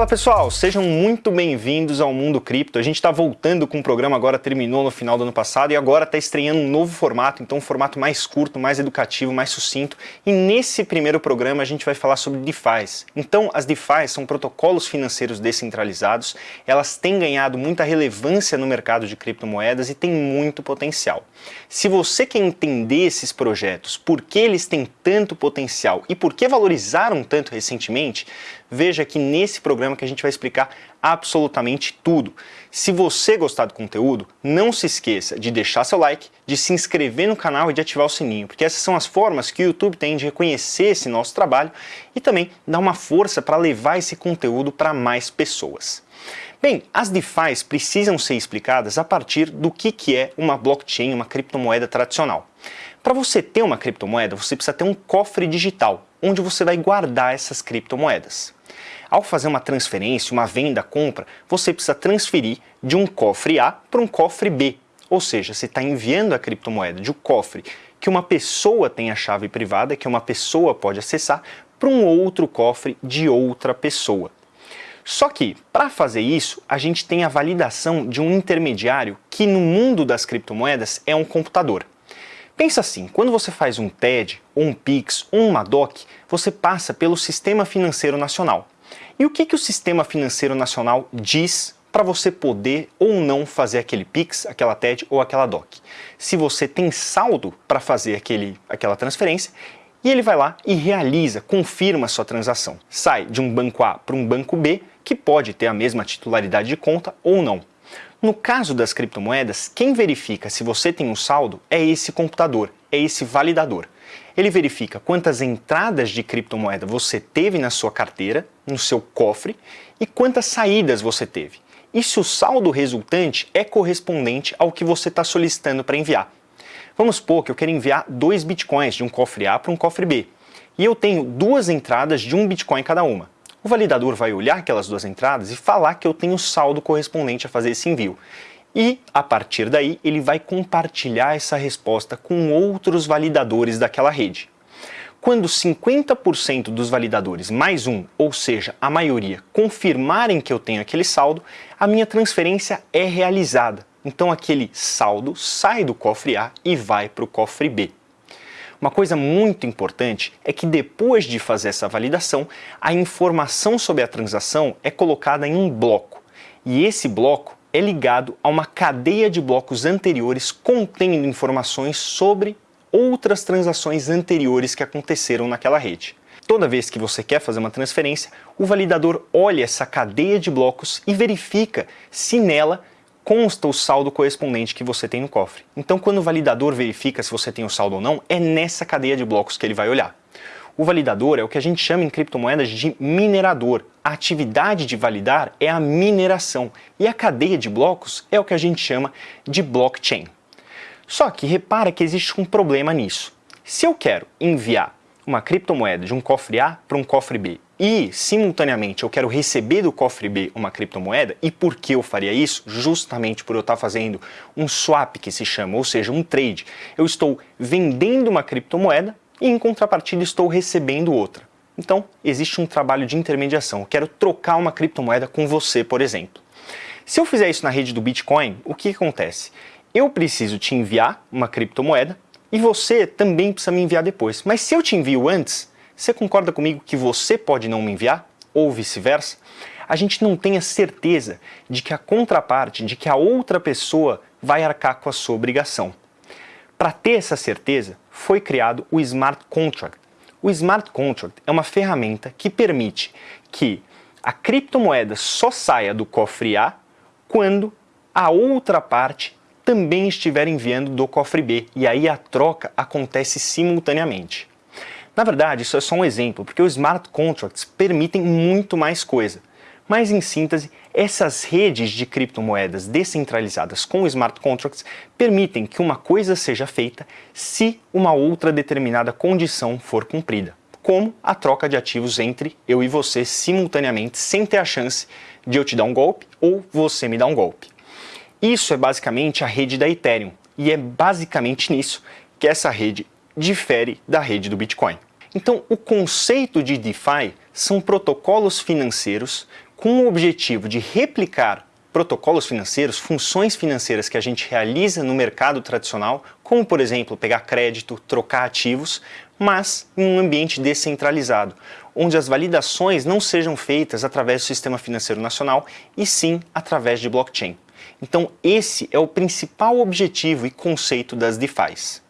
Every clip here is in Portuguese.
Fala pessoal, sejam muito bem-vindos ao Mundo Cripto. A gente está voltando com o programa, agora terminou no final do ano passado e agora está estreando um novo formato, então um formato mais curto, mais educativo, mais sucinto. E nesse primeiro programa a gente vai falar sobre DeFi. Então as DeFi são protocolos financeiros descentralizados, elas têm ganhado muita relevância no mercado de criptomoedas e têm muito potencial. Se você quer entender esses projetos, por que eles têm tanto potencial e por que valorizaram tanto recentemente, veja que nesse programa que a gente vai explicar absolutamente tudo. Se você gostar do conteúdo, não se esqueça de deixar seu like, de se inscrever no canal e de ativar o sininho, porque essas são as formas que o YouTube tem de reconhecer esse nosso trabalho e também dar uma força para levar esse conteúdo para mais pessoas. Bem, as DeFi's precisam ser explicadas a partir do que, que é uma blockchain, uma criptomoeda tradicional. Para você ter uma criptomoeda, você precisa ter um cofre digital, onde você vai guardar essas criptomoedas. Ao fazer uma transferência, uma venda, compra, você precisa transferir de um cofre A para um cofre B. Ou seja, você está enviando a criptomoeda de um cofre que uma pessoa tem a chave privada, que uma pessoa pode acessar, para um outro cofre de outra pessoa. Só que, para fazer isso, a gente tem a validação de um intermediário que no mundo das criptomoedas é um computador. Pensa assim, quando você faz um TED, um PIX, ou uma DOC, você passa pelo Sistema Financeiro Nacional. E o que, que o Sistema Financeiro Nacional diz para você poder ou não fazer aquele PIX, aquela TED ou aquela DOC? Se você tem saldo para fazer aquele, aquela transferência, e ele vai lá e realiza, confirma a sua transação. Sai de um banco A para um banco B, que pode ter a mesma titularidade de conta ou não. No caso das criptomoedas, quem verifica se você tem um saldo é esse computador, é esse validador. Ele verifica quantas entradas de criptomoeda você teve na sua carteira, no seu cofre, e quantas saídas você teve. E se o saldo resultante é correspondente ao que você está solicitando para enviar. Vamos supor que eu quero enviar dois bitcoins de um cofre A para um cofre B. E eu tenho duas entradas de um bitcoin cada uma. O validador vai olhar aquelas duas entradas e falar que eu tenho saldo correspondente a fazer esse envio e, a partir daí, ele vai compartilhar essa resposta com outros validadores daquela rede. Quando 50% dos validadores mais um, ou seja, a maioria, confirmarem que eu tenho aquele saldo, a minha transferência é realizada. Então aquele saldo sai do cofre A e vai para o cofre B. Uma coisa muito importante é que depois de fazer essa validação, a informação sobre a transação é colocada em um bloco. E esse bloco é ligado a uma cadeia de blocos anteriores contendo informações sobre outras transações anteriores que aconteceram naquela rede. Toda vez que você quer fazer uma transferência, o validador olha essa cadeia de blocos e verifica se nela consta o saldo correspondente que você tem no cofre. Então, quando o validador verifica se você tem o saldo ou não, é nessa cadeia de blocos que ele vai olhar. O validador é o que a gente chama em criptomoedas de minerador. A atividade de validar é a mineração e a cadeia de blocos é o que a gente chama de blockchain. Só que repara que existe um problema nisso. Se eu quero enviar uma criptomoeda de um cofre A para um cofre B e, simultaneamente, eu quero receber do cofre B uma criptomoeda, e por que eu faria isso? Justamente por eu estar fazendo um swap que se chama, ou seja, um trade. Eu estou vendendo uma criptomoeda e em contrapartida estou recebendo outra. Então, existe um trabalho de intermediação. Eu quero trocar uma criptomoeda com você, por exemplo. Se eu fizer isso na rede do Bitcoin, o que acontece? Eu preciso te enviar uma criptomoeda e você também precisa me enviar depois. Mas se eu te envio antes, você concorda comigo que você pode não me enviar? Ou vice-versa? A gente não tem a certeza de que a contraparte, de que a outra pessoa vai arcar com a sua obrigação. Para ter essa certeza, foi criado o Smart Contract. O Smart Contract é uma ferramenta que permite que a criptomoeda só saia do cofre A quando a outra parte também estiver enviando do cofre B, e aí a troca acontece simultaneamente. Na verdade, isso é só um exemplo, porque os smart contracts permitem muito mais coisa. Mas em síntese, essas redes de criptomoedas descentralizadas com smart contracts permitem que uma coisa seja feita se uma outra determinada condição for cumprida, como a troca de ativos entre eu e você simultaneamente sem ter a chance de eu te dar um golpe ou você me dar um golpe. Isso é basicamente a rede da Ethereum e é basicamente nisso que essa rede difere da rede do Bitcoin. Então, o conceito de DeFi são protocolos financeiros com o objetivo de replicar protocolos financeiros, funções financeiras que a gente realiza no mercado tradicional, como por exemplo pegar crédito, trocar ativos, mas em um ambiente descentralizado, onde as validações não sejam feitas através do sistema financeiro nacional e sim através de blockchain. Então esse é o principal objetivo e conceito das DeFi's.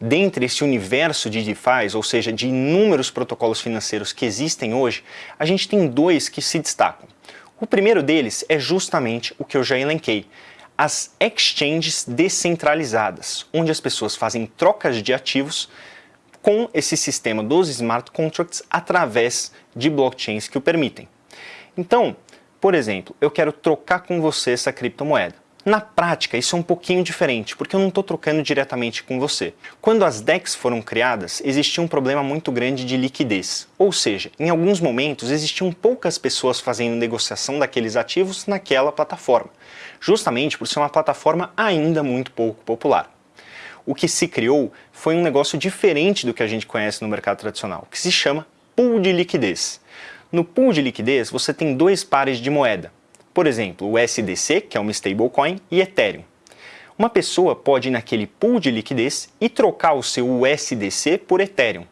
Dentre esse universo de DeFi's, ou seja, de inúmeros protocolos financeiros que existem hoje, a gente tem dois que se destacam. O primeiro deles é justamente o que eu já elenquei, as exchanges descentralizadas, onde as pessoas fazem trocas de ativos com esse sistema dos smart contracts através de blockchains que o permitem. Então, por exemplo, eu quero trocar com você essa criptomoeda. Na prática, isso é um pouquinho diferente, porque eu não estou trocando diretamente com você. Quando as DEX foram criadas, existia um problema muito grande de liquidez. Ou seja, em alguns momentos existiam poucas pessoas fazendo negociação daqueles ativos naquela plataforma, justamente por ser uma plataforma ainda muito pouco popular. O que se criou foi um negócio diferente do que a gente conhece no mercado tradicional, que se chama pool de liquidez. No pool de liquidez, você tem dois pares de moeda, por exemplo, o SDC, que é uma stablecoin, e Ethereum. Uma pessoa pode ir naquele pool de liquidez e trocar o seu USDC por Ethereum.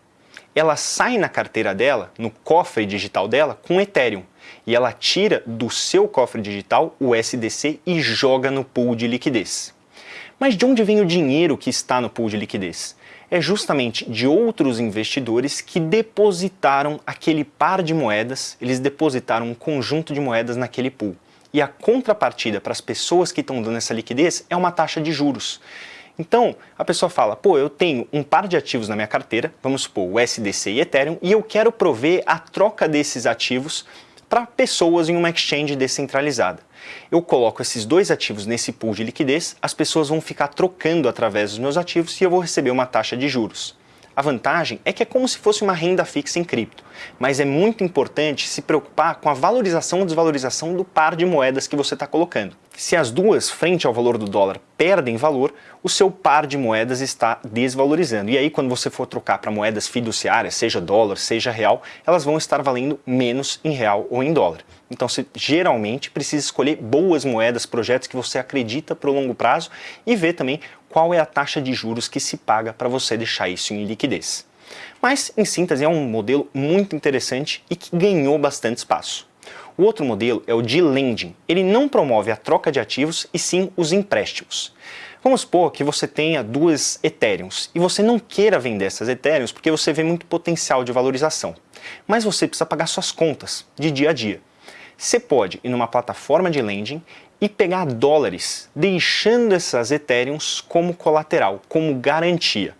Ela sai na carteira dela, no cofre digital dela, com Ethereum. E ela tira do seu cofre digital o USDC e joga no pool de liquidez. Mas de onde vem o dinheiro que está no pool de liquidez? É justamente de outros investidores que depositaram aquele par de moedas, eles depositaram um conjunto de moedas naquele pool e a contrapartida para as pessoas que estão dando essa liquidez é uma taxa de juros. Então, a pessoa fala, pô, eu tenho um par de ativos na minha carteira, vamos supor, o SDC e Ethereum, e eu quero prover a troca desses ativos para pessoas em uma exchange descentralizada. Eu coloco esses dois ativos nesse pool de liquidez, as pessoas vão ficar trocando através dos meus ativos e eu vou receber uma taxa de juros. A vantagem é que é como se fosse uma renda fixa em cripto, mas é muito importante se preocupar com a valorização ou desvalorização do par de moedas que você está colocando. Se as duas, frente ao valor do dólar, perdem valor, o seu par de moedas está desvalorizando. E aí, quando você for trocar para moedas fiduciárias, seja dólar, seja real, elas vão estar valendo menos em real ou em dólar. Então, você geralmente precisa escolher boas moedas, projetos que você acredita para o longo prazo e ver também qual é a taxa de juros que se paga para você deixar isso em liquidez. Mas, em síntese, é um modelo muito interessante e que ganhou bastante espaço. O outro modelo é o de lending. Ele não promove a troca de ativos e sim os empréstimos. Vamos supor que você tenha duas Ethereums e você não queira vender essas Ethereums porque você vê muito potencial de valorização. Mas você precisa pagar suas contas de dia a dia. Você pode ir numa plataforma de lending e pegar dólares, deixando essas Ethereums como colateral, como garantia.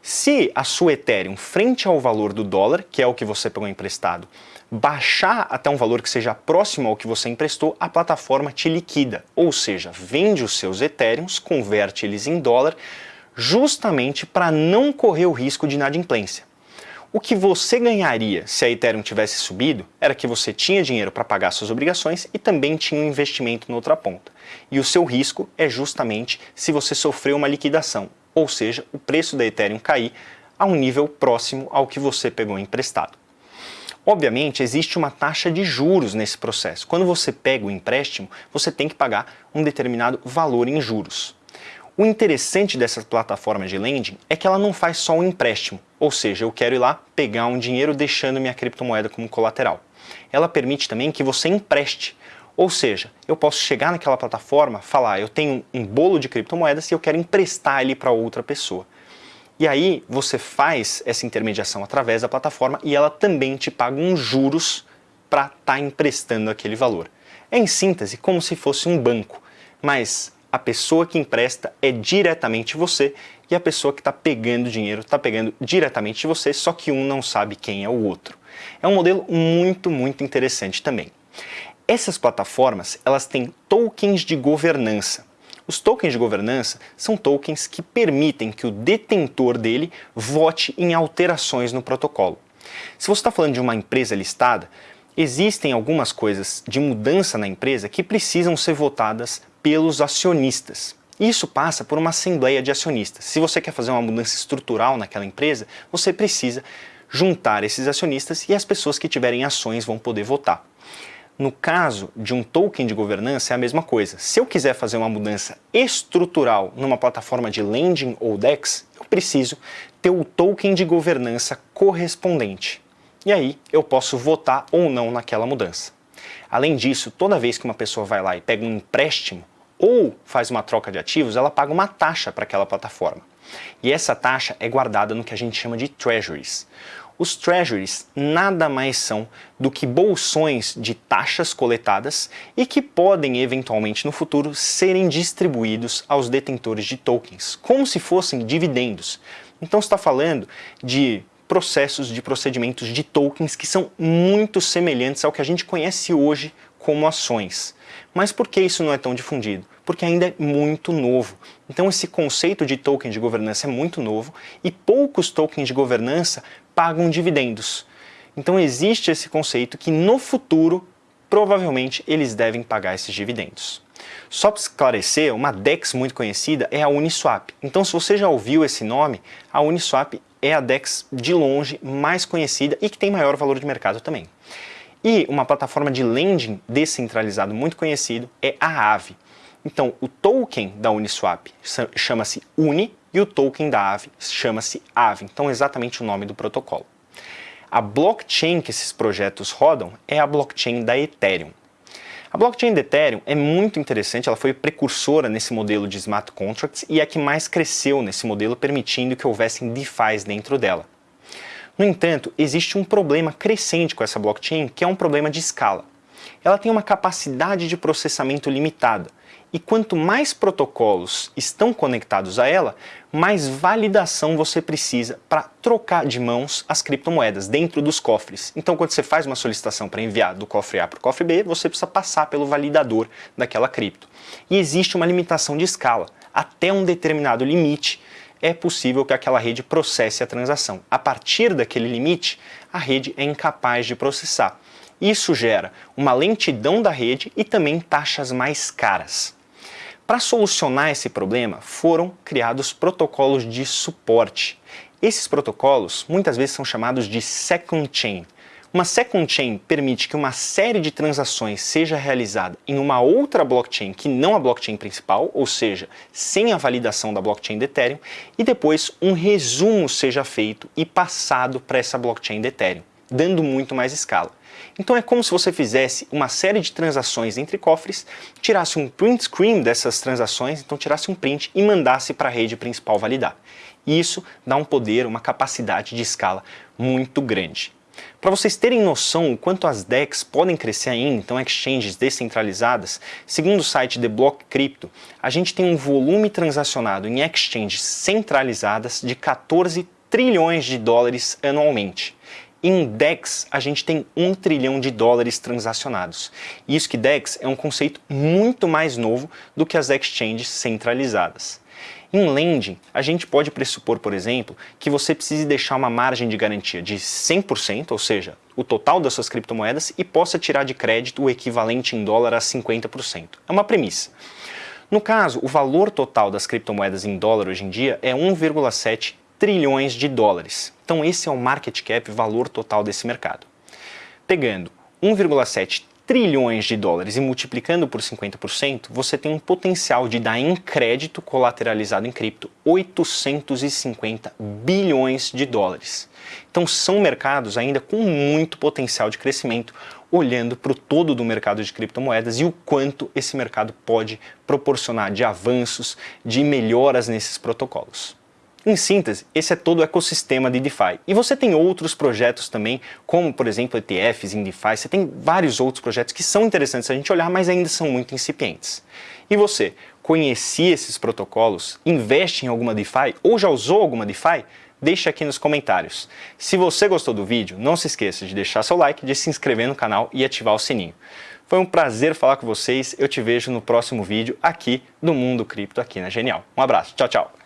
Se a sua Ethereum, frente ao valor do dólar, que é o que você pegou emprestado, baixar até um valor que seja próximo ao que você emprestou, a plataforma te liquida, ou seja, vende os seus Ethereums, converte eles em dólar, justamente para não correr o risco de inadimplência. O que você ganharia se a Ethereum tivesse subido era que você tinha dinheiro para pagar suas obrigações e também tinha um investimento na outra ponta. E o seu risco é justamente se você sofreu uma liquidação, ou seja, o preço da Ethereum cair a um nível próximo ao que você pegou emprestado. Obviamente, existe uma taxa de juros nesse processo. Quando você pega o empréstimo, você tem que pagar um determinado valor em juros. O interessante dessa plataforma de lending é que ela não faz só um empréstimo, ou seja, eu quero ir lá pegar um dinheiro deixando minha criptomoeda como colateral. Ela permite também que você empreste, ou seja, eu posso chegar naquela plataforma, falar, eu tenho um bolo de criptomoedas e eu quero emprestar ele para outra pessoa. E aí você faz essa intermediação através da plataforma e ela também te paga uns juros para estar tá emprestando aquele valor. É em síntese como se fosse um banco, mas a pessoa que empresta é diretamente você e a pessoa que está pegando dinheiro está pegando diretamente você, só que um não sabe quem é o outro. É um modelo muito, muito interessante também. Essas plataformas elas têm tokens de governança. Os tokens de governança são tokens que permitem que o detentor dele vote em alterações no protocolo. Se você está falando de uma empresa listada, existem algumas coisas de mudança na empresa que precisam ser votadas pelos acionistas. Isso passa por uma assembleia de acionistas. Se você quer fazer uma mudança estrutural naquela empresa, você precisa juntar esses acionistas e as pessoas que tiverem ações vão poder votar. No caso de um token de governança é a mesma coisa. Se eu quiser fazer uma mudança estrutural numa plataforma de lending ou DEX, eu preciso ter o token de governança correspondente. E aí eu posso votar ou não naquela mudança. Além disso, toda vez que uma pessoa vai lá e pega um empréstimo ou faz uma troca de ativos, ela paga uma taxa para aquela plataforma. E essa taxa é guardada no que a gente chama de treasuries. Os treasuries nada mais são do que bolsões de taxas coletadas e que podem eventualmente no futuro serem distribuídos aos detentores de tokens, como se fossem dividendos. Então está falando de processos de procedimentos de tokens que são muito semelhantes ao que a gente conhece hoje como ações. Mas por que isso não é tão difundido? Porque ainda é muito novo. Então esse conceito de token de governança é muito novo e poucos tokens de governança pagam dividendos. Então existe esse conceito que no futuro, provavelmente, eles devem pagar esses dividendos. Só para esclarecer, uma DEX muito conhecida é a Uniswap. Então se você já ouviu esse nome, a Uniswap é a DEX de longe mais conhecida e que tem maior valor de mercado também. E uma plataforma de lending descentralizado muito conhecido é a Aave. Então, o token da Uniswap chama-se Uni e o token da Aave chama-se Aave. Então, exatamente o nome do protocolo. A blockchain que esses projetos rodam é a blockchain da Ethereum. A blockchain da Ethereum é muito interessante, ela foi precursora nesse modelo de smart contracts e é a que mais cresceu nesse modelo, permitindo que houvessem DeFi's dentro dela. No entanto, existe um problema crescente com essa blockchain, que é um problema de escala. Ela tem uma capacidade de processamento limitada, e quanto mais protocolos estão conectados a ela, mais validação você precisa para trocar de mãos as criptomoedas dentro dos cofres. Então, quando você faz uma solicitação para enviar do cofre A para o cofre B, você precisa passar pelo validador daquela cripto. E existe uma limitação de escala. Até um determinado limite, é possível que aquela rede processe a transação. A partir daquele limite, a rede é incapaz de processar. Isso gera uma lentidão da rede e também taxas mais caras. Para solucionar esse problema, foram criados protocolos de suporte. Esses protocolos muitas vezes são chamados de second chain. Uma second chain permite que uma série de transações seja realizada em uma outra blockchain que não a blockchain principal, ou seja, sem a validação da blockchain de Ethereum, e depois um resumo seja feito e passado para essa blockchain de Ethereum, dando muito mais escala. Então é como se você fizesse uma série de transações entre cofres, tirasse um print screen dessas transações, então tirasse um print e mandasse para a rede principal validar. E isso dá um poder, uma capacidade de escala muito grande. Para vocês terem noção o quanto as DEX podem crescer ainda, então exchanges descentralizadas, segundo o site The Block Crypto, a gente tem um volume transacionado em exchanges centralizadas de 14 trilhões de dólares anualmente. Em DEX, a gente tem 1 trilhão de dólares transacionados. Isso que DEX é um conceito muito mais novo do que as exchanges centralizadas. Em lending, a gente pode pressupor, por exemplo, que você precise deixar uma margem de garantia de 100%, ou seja, o total das suas criptomoedas, e possa tirar de crédito o equivalente em dólar a 50%. É uma premissa. No caso, o valor total das criptomoedas em dólar hoje em dia é 1,7 trilhões de dólares. Então esse é o market cap, valor total desse mercado. Pegando 1,7 trilhões de dólares e multiplicando por 50%, você tem um potencial de dar em crédito colateralizado em cripto 850 bilhões de dólares. Então são mercados ainda com muito potencial de crescimento, olhando para o todo do mercado de criptomoedas e o quanto esse mercado pode proporcionar de avanços, de melhoras nesses protocolos. Em síntese, esse é todo o ecossistema de DeFi. E você tem outros projetos também, como por exemplo ETFs em DeFi, você tem vários outros projetos que são interessantes a gente olhar, mas ainda são muito incipientes. E você, conhecia esses protocolos, investe em alguma DeFi ou já usou alguma DeFi? Deixe aqui nos comentários. Se você gostou do vídeo, não se esqueça de deixar seu like, de se inscrever no canal e ativar o sininho. Foi um prazer falar com vocês, eu te vejo no próximo vídeo aqui do Mundo Cripto aqui na Genial. Um abraço, tchau, tchau!